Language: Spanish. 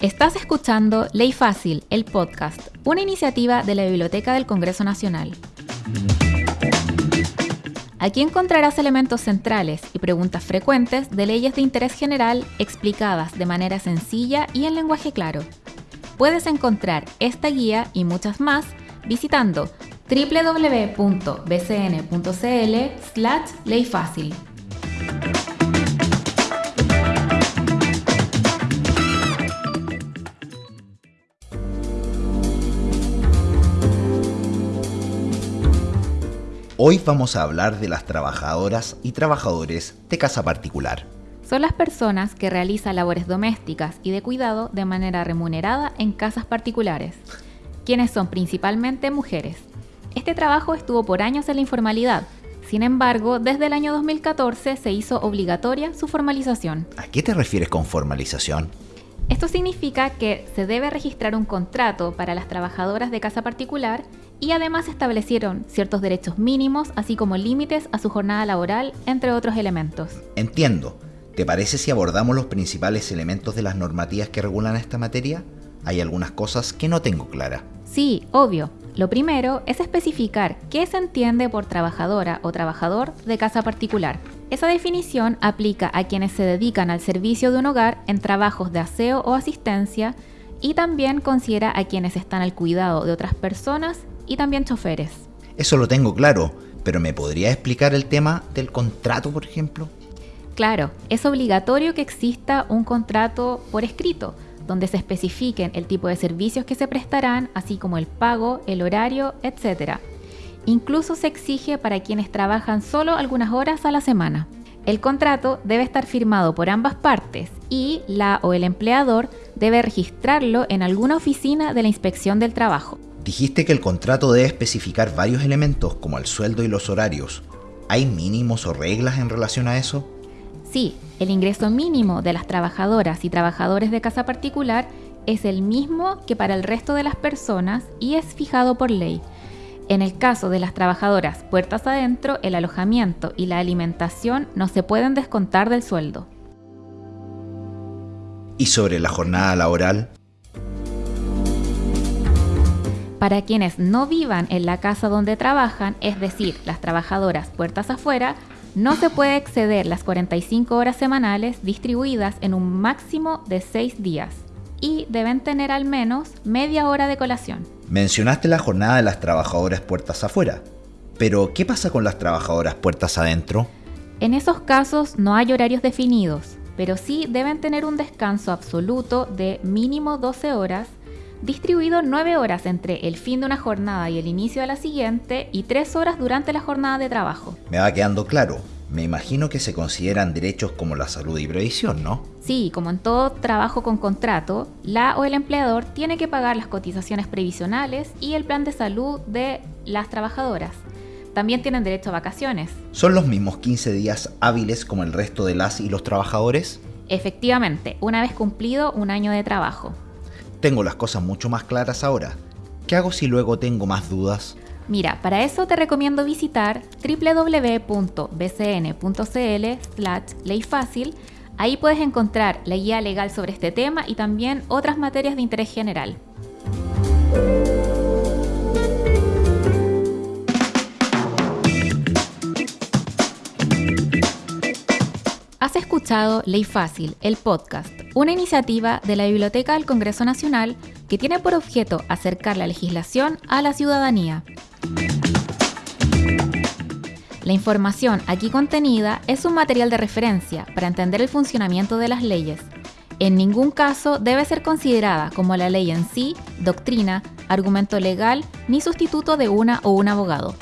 Estás escuchando Ley Fácil, el podcast, una iniciativa de la Biblioteca del Congreso Nacional. Aquí encontrarás elementos centrales y preguntas frecuentes de leyes de interés general explicadas de manera sencilla y en lenguaje claro. Puedes encontrar esta guía y muchas más visitando www.bcn.cl Hoy vamos a hablar de las trabajadoras y trabajadores de casa particular. Son las personas que realizan labores domésticas y de cuidado de manera remunerada en casas particulares, quienes son principalmente mujeres. Este trabajo estuvo por años en la informalidad, sin embargo, desde el año 2014 se hizo obligatoria su formalización. ¿A qué te refieres con formalización? Esto significa que se debe registrar un contrato para las trabajadoras de casa particular y además establecieron ciertos derechos mínimos, así como límites a su jornada laboral, entre otros elementos. Entiendo. ¿Te parece si abordamos los principales elementos de las normativas que regulan esta materia? Hay algunas cosas que no tengo clara. Sí, obvio. Lo primero es especificar qué se entiende por trabajadora o trabajador de casa particular. Esa definición aplica a quienes se dedican al servicio de un hogar en trabajos de aseo o asistencia y también considera a quienes están al cuidado de otras personas y también choferes. Eso lo tengo claro, pero ¿me podría explicar el tema del contrato, por ejemplo? Claro, es obligatorio que exista un contrato por escrito, donde se especifiquen el tipo de servicios que se prestarán, así como el pago, el horario, etc. Incluso se exige para quienes trabajan solo algunas horas a la semana. El contrato debe estar firmado por ambas partes y la o el empleador debe registrarlo en alguna oficina de la inspección del trabajo. Dijiste que el contrato debe especificar varios elementos como el sueldo y los horarios. ¿Hay mínimos o reglas en relación a eso? Sí, el ingreso mínimo de las trabajadoras y trabajadores de casa particular es el mismo que para el resto de las personas y es fijado por ley. En el caso de las trabajadoras puertas adentro, el alojamiento y la alimentación no se pueden descontar del sueldo. ¿Y sobre la jornada laboral? Para quienes no vivan en la casa donde trabajan, es decir, las trabajadoras puertas afuera, no se puede exceder las 45 horas semanales distribuidas en un máximo de 6 días y deben tener al menos media hora de colación. Mencionaste la jornada de las trabajadoras puertas afuera, pero ¿qué pasa con las trabajadoras puertas adentro? En esos casos no hay horarios definidos, pero sí deben tener un descanso absoluto de mínimo 12 horas distribuido 9 horas entre el fin de una jornada y el inicio de la siguiente y 3 horas durante la jornada de trabajo. Me va quedando claro. Me imagino que se consideran derechos como la salud y previsión, ¿no? Sí, como en todo trabajo con contrato, la o el empleador tiene que pagar las cotizaciones previsionales y el plan de salud de las trabajadoras. También tienen derecho a vacaciones. ¿Son los mismos 15 días hábiles como el resto de las y los trabajadores? Efectivamente, una vez cumplido un año de trabajo. Tengo las cosas mucho más claras ahora. ¿Qué hago si luego tengo más dudas? Mira, para eso te recomiendo visitar www.bcn.cl slash leyfácil. Ahí puedes encontrar la guía legal sobre este tema y también otras materias de interés general. Has escuchado Ley Fácil, el podcast, una iniciativa de la Biblioteca del Congreso Nacional que tiene por objeto acercar la legislación a la ciudadanía. La información aquí contenida es un material de referencia para entender el funcionamiento de las leyes. En ningún caso debe ser considerada como la ley en sí, doctrina, argumento legal ni sustituto de una o un abogado.